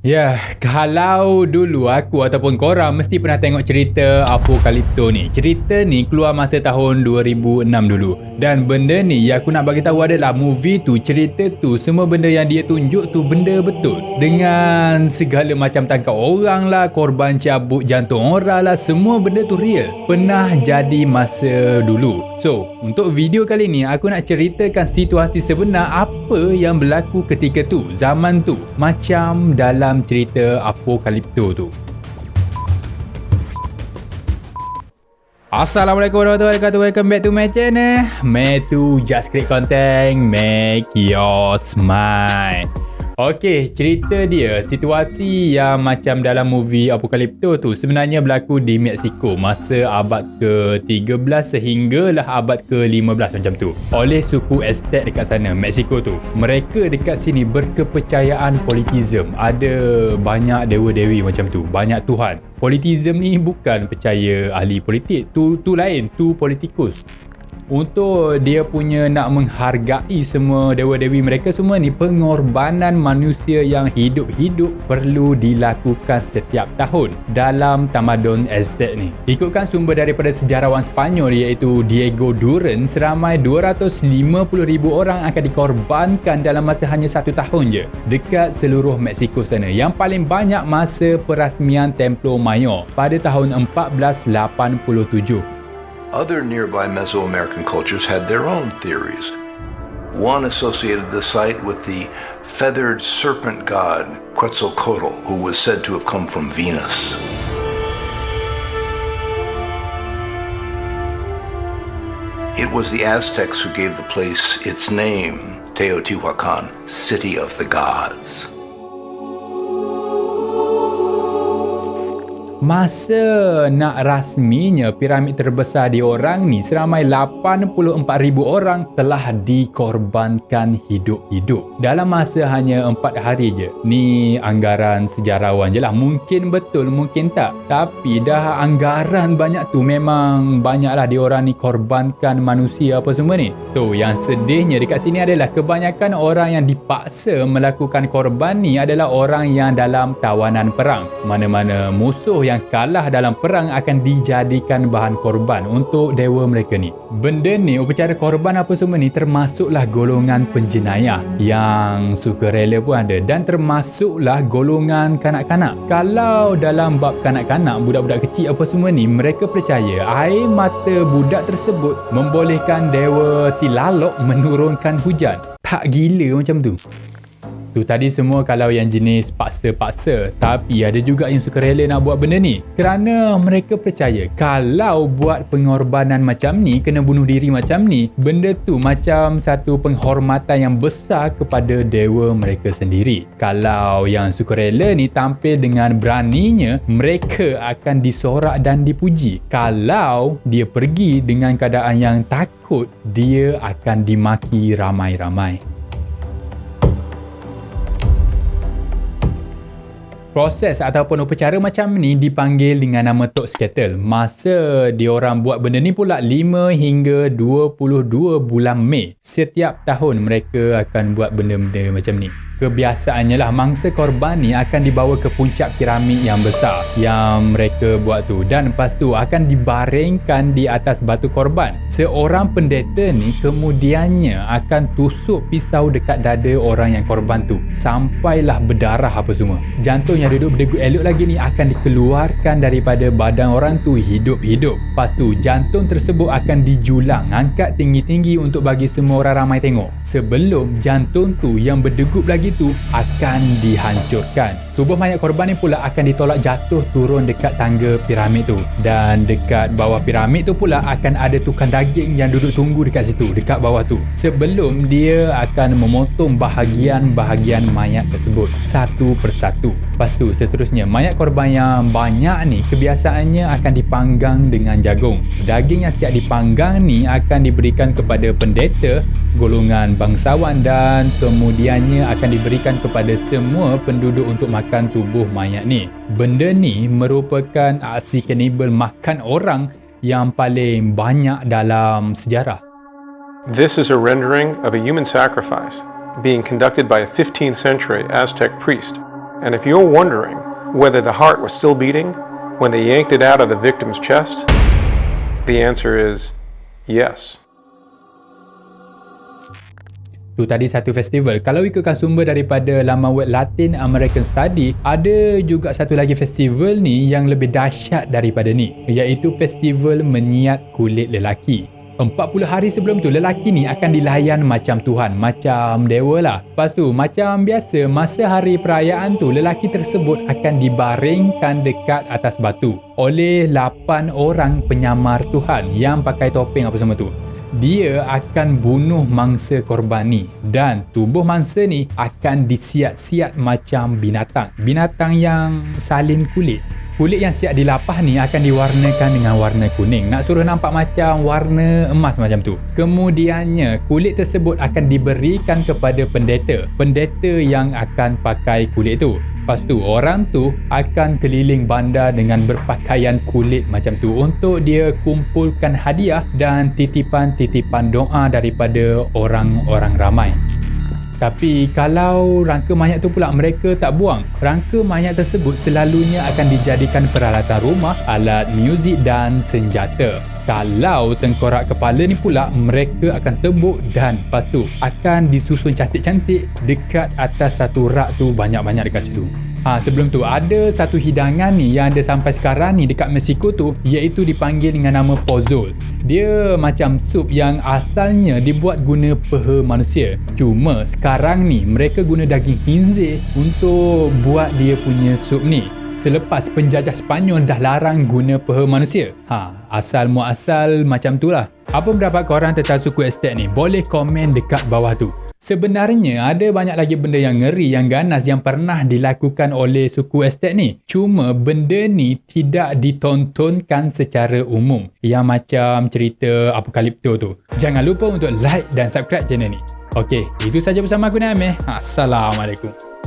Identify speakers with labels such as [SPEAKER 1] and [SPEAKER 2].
[SPEAKER 1] Ya, kalau dulu aku ataupun korang mesti pernah tengok cerita Apocalypto ni. Cerita ni keluar masa tahun 2006 dulu. Dan benda ni yang aku nak bagi tahu adalah movie tu, cerita tu, semua benda yang dia tunjuk tu benda betul. Dengan segala macam tangkap orang lah, korban cabut jantung orang lah, semua benda tu real. Pernah jadi masa dulu. So, untuk video kali ni aku nak ceritakan situasi sebenar apa yang berlaku ketika tu, zaman tu. Macam dalam dalam cerita Apokalipto tu. Assalamualaikum warahmatullahi wabarakatuh. Welcome back to my channel. Metu just create content, make your smile. Okey, cerita dia, situasi yang macam dalam movie Apocalypto tu sebenarnya berlaku di Mexico masa abad ke-13 sehinggalah abad ke-15 macam tu. Oleh suku Aztec dekat sana, Mexico tu. Mereka dekat sini berkepercayaan politism. Ada banyak dewa-dewi macam tu, banyak tuhan. Politism ni bukan percaya ahli politik, tu tu lain, tu politikus untuk dia punya nak menghargai semua dewa-dewi mereka semua ni pengorbanan manusia yang hidup-hidup perlu dilakukan setiap tahun dalam tamadun Aztec ni. Ikutkan sumber daripada sejarawan Spanyol iaitu Diego Duran seramai 250,000 orang akan dikorbankan dalam masa hanya satu tahun je dekat seluruh Mexico sana yang paling banyak masa perasmian Templo Mayor pada tahun 1487.
[SPEAKER 2] Other nearby Mesoamerican cultures had their own theories. One associated the site with the feathered serpent god Quetzalcoatl, who was said to have come from Venus. It was the Aztecs who gave the place its name, Teotihuacan, City of the Gods.
[SPEAKER 1] Masa nak rasminya piramid terbesar di orang ni seramai 84,000 orang telah dikorbankan hidup-hidup. Dalam masa hanya 4 hari je. Ni anggaran sejarawan je lah. Mungkin betul, mungkin tak. Tapi dah anggaran banyak tu memang banyaklah di orang ni korbankan manusia apa semua ni. So yang sedihnya dekat sini adalah kebanyakan orang yang dipaksa melakukan korban ni adalah orang yang dalam tawanan perang. Mana-mana musuh yang kalah dalam perang akan dijadikan bahan korban untuk dewa mereka ni. Benda ni, upacara korban apa semua ni termasuklah golongan penjenayah yang suka rela pun ada dan termasuklah golongan kanak-kanak. Kalau dalam bab kanak-kanak, budak-budak kecil apa semua ni, mereka percaya air mata budak tersebut membolehkan dewa Tilalok menurunkan hujan. Tak gila macam tu. Tu tadi semua kalau yang jenis paksa-paksa Tapi ada juga yang suka rela nak buat benda ni. Kerana mereka percaya Kalau buat pengorbanan macam ni Kena bunuh diri macam ni Benda tu macam satu penghormatan yang besar kepada dewa mereka sendiri. Kalau yang suka rela ni tampil dengan beraninya Mereka akan disorak dan dipuji. Kalau dia pergi dengan keadaan yang takut Dia akan dimaki ramai-ramai Proses ataupun upacara macam ni dipanggil dengan nama Tok Skettle. Masa diorang buat benda ni pula 5 hingga 22 bulan Mei. Setiap tahun mereka akan buat benda-benda macam ni kebiasaannya lah mangsa korban ni akan dibawa ke puncak piramid yang besar yang mereka buat tu. Dan lepas tu akan dibaringkan di atas batu korban. Seorang pendeta ni kemudiannya akan tusuk pisau dekat dada orang yang korban tu. Sampailah berdarah apa semua. Jantung yang duduk berdegup elok lagi ni akan dikeluarkan daripada badan orang tu hidup-hidup. Lepas tu jantung tersebut akan dijulang angkat tinggi-tinggi untuk bagi semua orang ramai tengok. Sebelum jantung tu yang berdegup lagi itu akan dihancurkan. Tubuh mayat korban ni pula akan ditolak jatuh turun dekat tangga piramid tu. Dan dekat bawah piramid tu pula akan ada tukang daging yang duduk tunggu dekat situ, dekat bawah tu. Sebelum dia akan memotong bahagian-bahagian mayat tersebut satu persatu. Lepas tu seterusnya mayat korban yang banyak ni kebiasaannya akan dipanggang dengan jagung. Daging yang siap dipanggang ni akan diberikan kepada pendeta golongan bangsawan dan kemudiannya akan diberikan kepada semua penduduk untuk makan tubuh mayat ni. Benda ni merupakan aksi kanibal makan orang yang paling banyak dalam sejarah.
[SPEAKER 3] This is a rendering of a human sacrifice being conducted by a 15th century Aztec priest And if you're wondering whether the heart was still beating when they yanked it out of the victim's chest, the answer is yes.
[SPEAKER 1] Tu tadi satu festival. Kalau ikutkan sumber daripada laman web Latin American Study, ada juga satu lagi festival ni yang lebih dahsyat daripada ni, iaitu festival menyiat kulit lelaki. 40 hari sebelum tu lelaki ni akan dilayan macam Tuhan, macam dewa lah. Lepas tu macam biasa masa hari perayaan tu lelaki tersebut akan dibaringkan dekat atas batu oleh 8 orang penyamar Tuhan yang pakai topeng apa semua tu. Dia akan bunuh mangsa korban ni dan tubuh mangsa ni akan disiat-siat macam binatang. Binatang yang salin kulit. Kulit yang siap dilapah ni akan diwarnakan dengan warna kuning. Nak suruh nampak macam warna emas macam tu. Kemudiannya kulit tersebut akan diberikan kepada pendeta. Pendeta yang akan pakai kulit tu Lepas tu orang tu akan keliling bandar dengan berpakaian kulit macam tu untuk dia kumpulkan hadiah dan titipan-titipan doa daripada orang-orang ramai. Tapi kalau rangka mayat tu pula mereka tak buang, rangka mayat tersebut selalunya akan dijadikan peralatan rumah, alat muzik dan senjata. Kalau tengkorak kepala ni pula mereka akan tebuk dan lepas tu akan disusun cantik-cantik dekat atas satu rak tu banyak-banyak dekat situ. Ha, sebelum tu ada satu hidangan ni yang ada sampai sekarang ni dekat Mexico tu iaitu dipanggil dengan nama pozol. Dia macam sup yang asalnya dibuat guna peha manusia. Cuma sekarang ni mereka guna daging hinzir untuk buat dia punya sup ni. Selepas penjajah Sepanyol dah larang guna peha manusia. Ha, asal muasal macam tu lah. Apa pendapat korang tentang suku estate ni? Boleh komen dekat bawah tu. Sebenarnya ada banyak lagi benda yang ngeri yang ganas yang pernah dilakukan oleh suku estate ni. Cuma benda ni tidak ditontonkan secara umum. Yang macam cerita apokalipto tu. Jangan lupa untuk like dan subscribe channel ni. Okey, itu saja bersama aku Naimeh. Assalamualaikum.